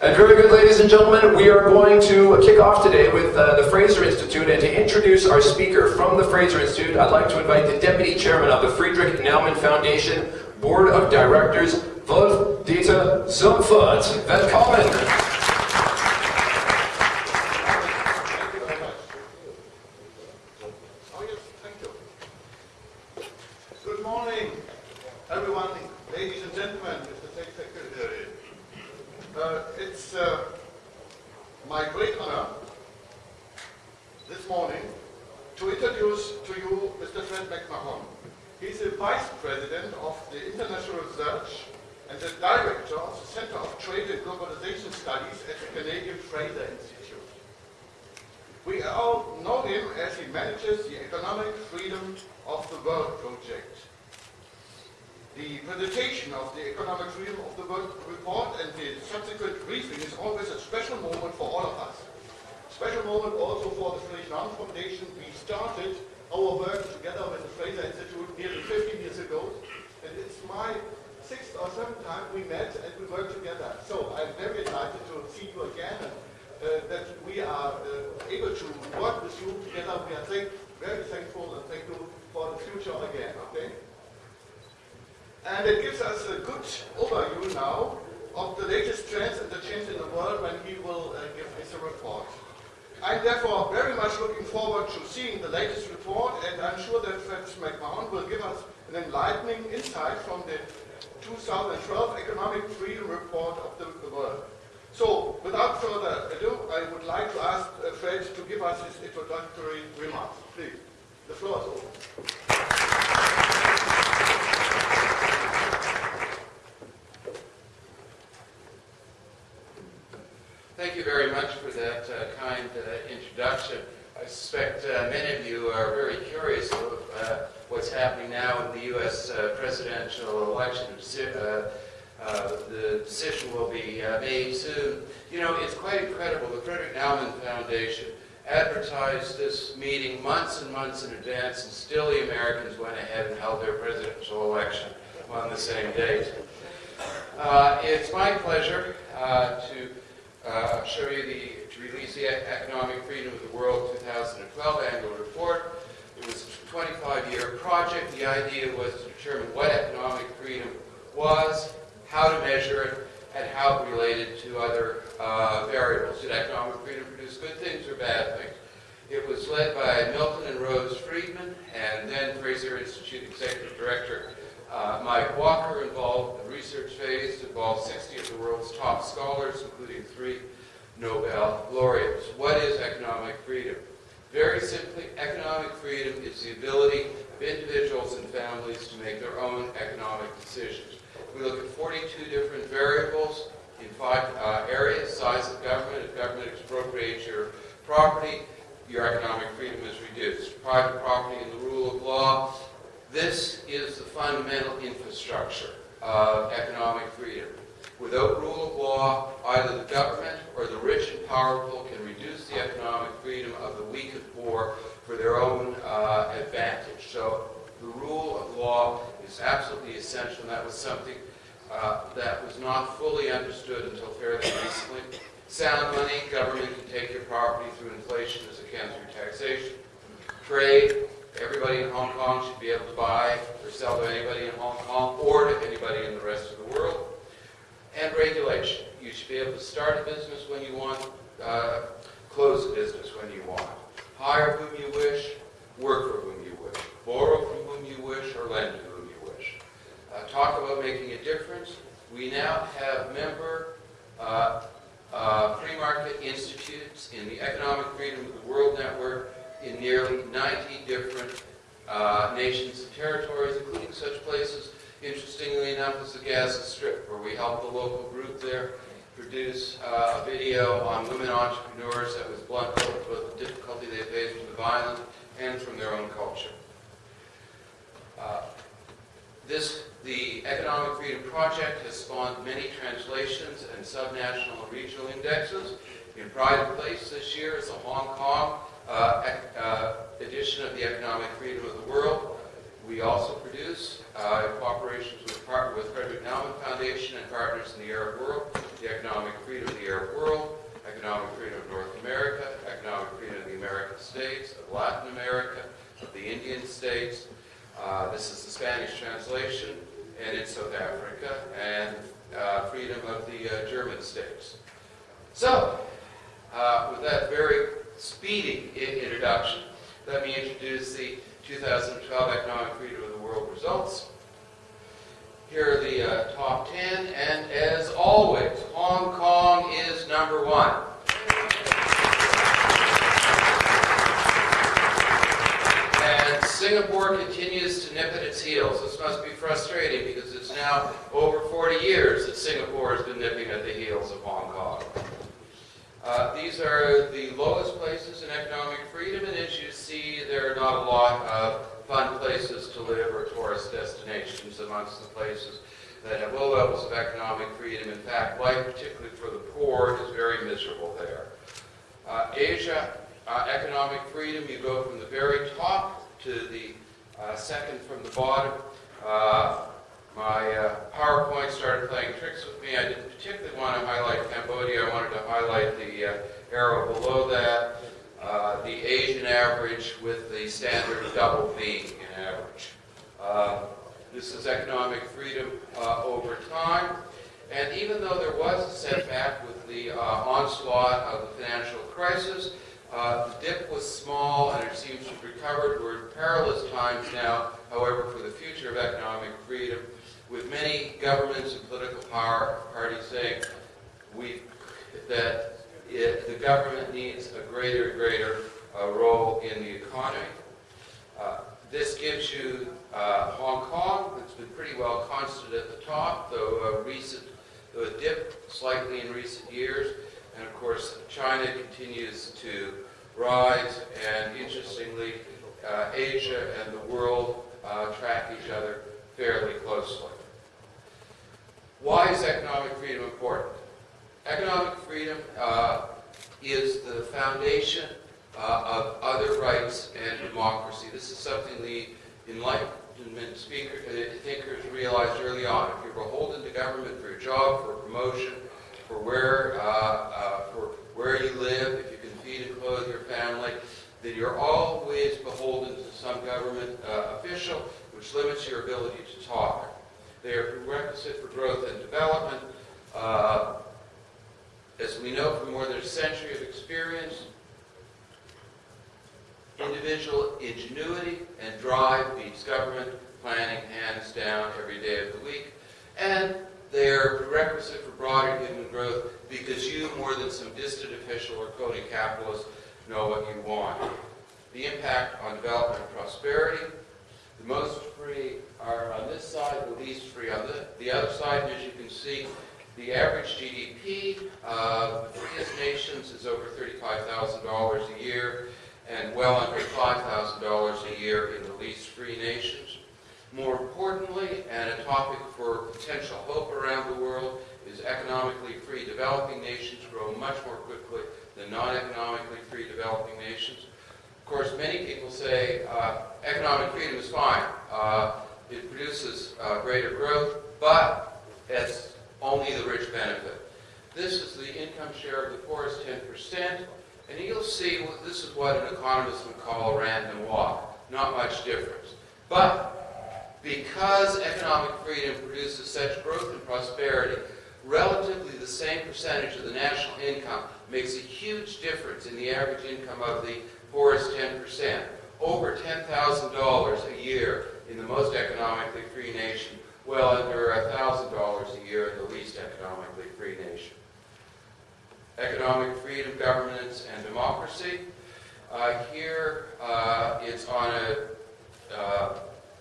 Very good, ladies and gentlemen, we are going to kick off today with uh, the Fraser Institute, and to introduce our speaker from the Fraser Institute, I'd like to invite the Deputy Chairman of the Friedrich Naumann Foundation Board of Directors, Wolf-Dieter Zumpfort. Velkommen! It's uh, my great honor this morning to introduce to you Mr. Fred McMahon. He's the Vice President of the International Research and the Director of the Center of Trade and Globalization Studies at the Canadian Fraser Institute. We all know him as he manages the Economic Freedom of the World project, the presentation of the economic review of the World report and the subsequent briefing is always a special moment for all of us. Special moment also for the Fraser Naumann Foundation. We started our work together with the Fraser Institute nearly 15 years ago, and it's my sixth or seventh time we met and we worked together. So I'm very excited to see you again and uh, that we are uh, able to work with you together. We are thank very thankful and thank you for the future again. Okay. And it gives us a good overview now of the latest trends and the change in the world when he will uh, give us a report. I'm therefore very much looking forward to seeing the latest report, and I'm sure that Fritz McMahon will give us an enlightening insight from the 2012 Economic Freedom Report of the, World. So, without further ado, I would like to ask uh, Fred to give us his introductory remarks. Please, the floor is open. thank you very much for that uh, kind uh, introduction. I suspect uh, many of you are very curious of uh, what's happening now in the U.S. Uh, presidential election. Uh, the decision will be made soon. You know, it's quite incredible. The Frederick Naumann Foundation advertised this meeting months and months in advance, and still the Americans went ahead and held their presidential election on the same date. it's my pleasure to uh, show you the, to release the Economic Freedom of the World 2012 annual report. It was a 25-year project. The idea was to determine what economic freedom was, how to measure it, and how it related to other uh, variables. Did economic freedom produce good things or bad things? It was led by Milton and Rose Friedman, and then Fraser Institute Executive Director uh, Mike Walker involved the research phase involved 60 of the world's top scholars, including three Nobel laureates. What is economic freedom? Very simply, economic freedom is the ability of individuals and families to make their own economic decisions. We look at 42 different variables in five uh, areas, size of government, if government expropriates your property, your economic freedom is reduced. Private property and the rule of law, this is the fundamental infrastructure of economic freedom. Without rule of law, either the government or the rich and powerful can reduce the economic freedom of the weak and poor for their own uh, advantage. So the rule of law is absolutely essential, and that was something uh, that was not fully understood until fairly recently. Sound money, government can take your property through inflation as it can through taxation. Trade, everybody in Hong Kong should be able to buy or sell to anybody in Hong Kong or to anybody in the rest of the world. And regulation. You should be able to start a business when you want, uh, close a business when you want. Hire whom you wish, work for whom you wish. Borrow from whom you wish or lend to whom you wish. Uh, talk about making a difference. We now have member uh, uh free market institutes in the Economic Freedom of the World Network in nearly 90 different uh, nations and territories, including such places, interestingly enough, as the Gaza Strip, where we helped the local group there produce uh, a video on women entrepreneurs that was blunt both with the difficulty they faced from the violence and from their own culture. Uh, this, the Economic Freedom Project has spawned many translations and subnational and regional indexes. In pride place this year is the Hong Kong uh, uh, edition of the Economic Freedom of the World. We also produce, uh, in cooperation with, with Frederick Naumann Foundation and partners in the Arab world, the Economic Freedom of the Arab world, Economic Freedom of North America, Economic Freedom of the American States, of Latin America, of the Indian States. Uh, this is the Spanish translation, and in South Africa, and uh, freedom of the uh, German states. So, with that very speedy introduction, let me introduce the 2012 Economic Freedom of the World results. Here are the uh, top 10, and as always, Hong Kong is number one. And Singapore continues to nip at its heels. This must be frustrating because it's now over 40 years that Singapore has been nipping at the heels of Hong Kong. Uh, these are the lowest places in economic freedom, and as you see, there are not a lot of fun places to live or tourist destinations amongst the places that have low levels of economic freedom. In fact, life, particularly for the poor, is very miserable there. Uh, Asia, uh, economic freedom, you go from the very top to the uh, second from the bottom. My uh, PowerPoint started playing tricks with me. I didn't particularly want to highlight Cambodia. I wanted to highlight the uh, arrow below that uh, the Asian average with the standard double V in average. Uh, this is economic freedom uh, over time. And even though there was a setback with the uh, onslaught of the financial crisis, uh, the dip was small and it seems to have recovered. We're in perilous times now, however, for the future of economic freedom, with many governments and political power parties saying we, that it, the government needs a greater and greater uh, role in the economy. Uh, this gives you uh, Hong Kong, that's been pretty well constant at the top, though a recent, though a dip slightly in recent years. And of course, China continues to rise, and interestingly, uh, Asia and the world uh, track each other fairly closely. Why is economic freedom important? Economic freedom uh, is the foundation uh, of other rights and democracy. This is something the Enlightenment speaker, uh, thinkers realized early on. If you're beholden to government for your job, for promotion, for where, uh, uh, for where you live, if you can feed and clothe your family, then you're always beholden to some government uh, official, which limits your ability to talk. They are prerequisite for growth and development. Uh, as we know from more than a century of experience, individual ingenuity and drive beats government planning hands down every day of the week. And they're prerequisite for broader human growth because you, more than some distant official or coding capitalist, know what you want. The impact on development and prosperity. The most free are on this side, the least free on the, the other side. As you can see, the average GDP of the freest nations is over $35,000 a year and well under $5,000 a year in the least free nations. More importantly, and a topic for potential hope around the world, is economically free developing nations grow much more quickly than non-economically free developing nations. Of course, many people say uh, economic freedom is fine. Uh, it produces uh, greater growth, but it's only the rich benefit. This is the income share of the poorest 10%, and you'll see this is what an economist would call a random walk. Not much difference. But because economic freedom produces such growth and prosperity, relatively the same percentage of the national income makes a huge difference in the average income of the poorest 10%. Over $10,000 a year in the most economically free nation well under $1,000 a year in the least economically free nation. Economic freedom, governance, and democracy. Uh, here uh, it's on a, uh,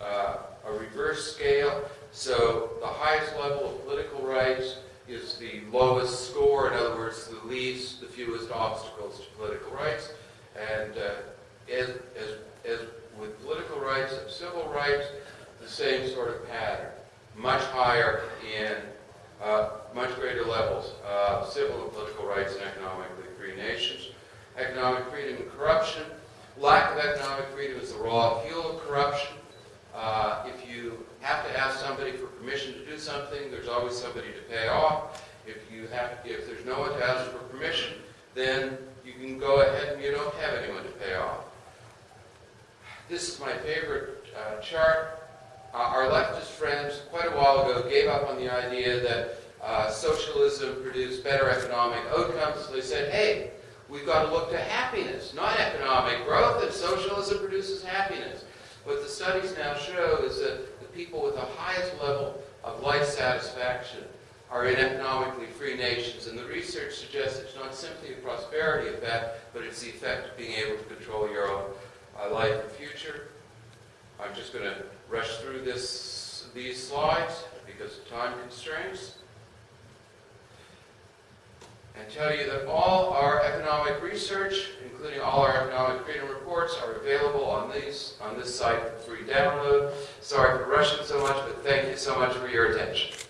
uh, a reverse scale. So the highest level of political rights is the lowest score, in other words, the least, the fewest obstacles to political rights. And uh, as, as, as with political rights and civil rights, the same sort of pattern much higher in uh, much greater levels of civil and political rights in economically free nations. Economic freedom and corruption. Lack of economic freedom is the raw fuel of corruption. Uh, if you have to ask somebody for permission to do something, there's always somebody to pay off. If you have, if there's no one to ask for permission, then you can go ahead and you don't have anyone to pay off. This is my favorite uh, chart. Uh, our leftist friends, quite a while ago, gave up on the idea that uh, socialism produced better economic outcomes. They said, hey, we've got to look to happiness, not economic growth, and socialism produces happiness. What the studies now show is that the people with the highest level of life satisfaction are in economically free nations, and the research suggests it's not simply a prosperity effect, but it's the effect of being able to control your own uh, life and future. I'm just going to rush through this, these slides because of time constraints and tell you that all our economic research, including all our economic freedom reports, are available on these on this site for free download. Sorry for rushing so much, but thank you so much for your attention.